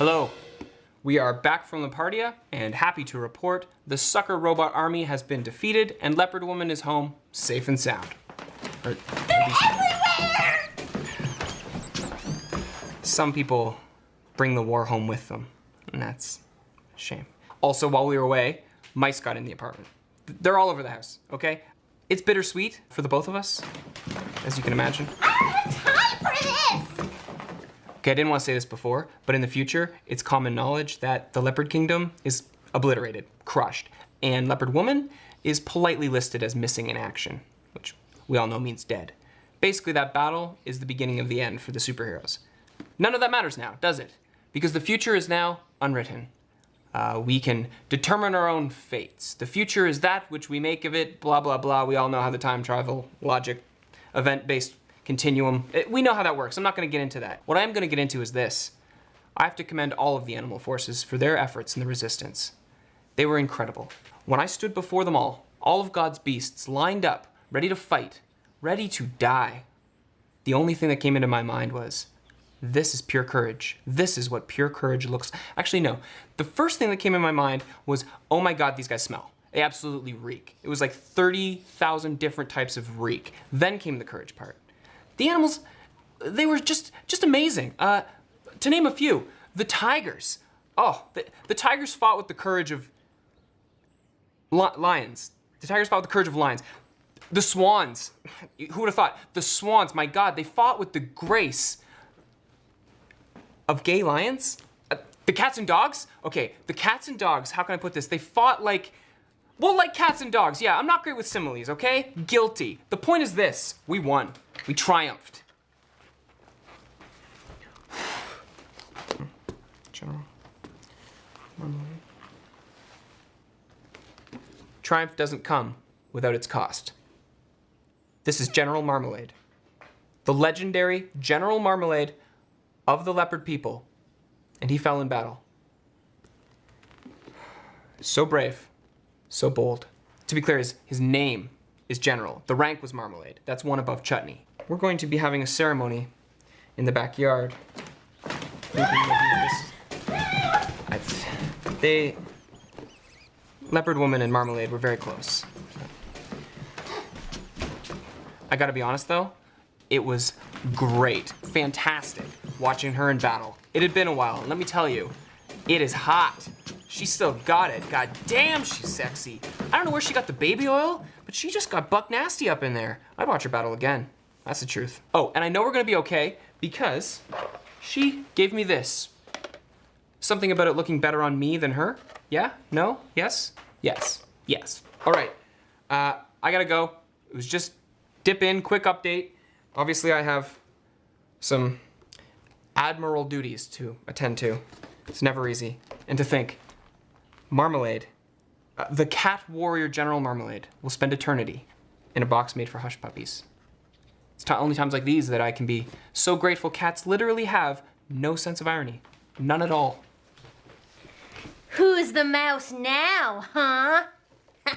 Hello. We are back from Lepardia and happy to report the sucker robot army has been defeated and Leopard Woman is home safe and sound. Or They're everywhere! some people bring the war home with them, and that's a shame. Also, while we were away, mice got in the apartment. They're all over the house, okay? It's bittersweet for the both of us, as you can imagine. I don't have time for this! Okay, I didn't want to say this before, but in the future, it's common knowledge that the Leopard Kingdom is obliterated, crushed, and Leopard Woman is politely listed as missing in action, which we all know means dead. Basically, that battle is the beginning of the end for the superheroes. None of that matters now, does it? Because the future is now unwritten. Uh, we can determine our own fates. The future is that which we make of it, blah, blah, blah. We all know how the time travel logic, event-based continuum, it- we know how that works. I'm not gonna get into that. What I'm gonna get into is this. I have to commend all of the animal forces for their efforts in the resistance. They were incredible. When I stood before them all, all of God's beasts lined up, ready to fight, ready to die, the only thing that came into my mind was, this is pure courage. This is what pure courage looks. Actually, no. The first thing that came in my mind was, oh my God, these guys smell. They absolutely reek. It was like 30,000 different types of reek. Then came the courage part. The animals, they were just, just amazing. Uh, to name a few, the tigers. Oh, the, the tigers fought with the courage of li- lions. The tigers fought with the courage of lions. The swans, who would have thought? The swans, my God, they fought with the grace of gay lions? Uh, the cats and dogs? Okay, the cats and dogs, how can I put this? They fought like, well, like cats and dogs. Yeah, I'm not great with similes, okay? Guilty. The point is this, we won. We triumphed. General. Marmalade. Triumph doesn't come without its cost. This is General Marmalade. The legendary General Marmalade of the leopard people, and he fell in battle. So brave, so bold. To be clear, his, his name is General. The rank was Marmalade. That's one above Chutney. We're going to be having a ceremony in the backyard. They, Leopard Woman and Marmalade were very close. I gotta be honest though, it was great, fantastic watching her in battle. It had been a while, and let me tell you, it is hot. She still got it. God damn, she's sexy. I don't know where she got the baby oil, but she just got buck nasty up in there. I'd watch her battle again. That's the truth. Oh, and I know we're gonna be okay because she gave me this. Something about it looking better on me than her? Yeah? No? Yes? Yes. Yes. All right. Uh, I gotta go. It was just dip in, quick update. Obviously, I have some admiral duties to attend to. It's never easy. And to think, Marmalade, uh, the cat warrior General Marmalade, will spend eternity in a box made for hush puppies. It's only times like these that I can be so grateful cats literally have no sense of irony. None at all. Who's the mouse now, huh?